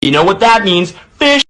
You know what that means. Fish!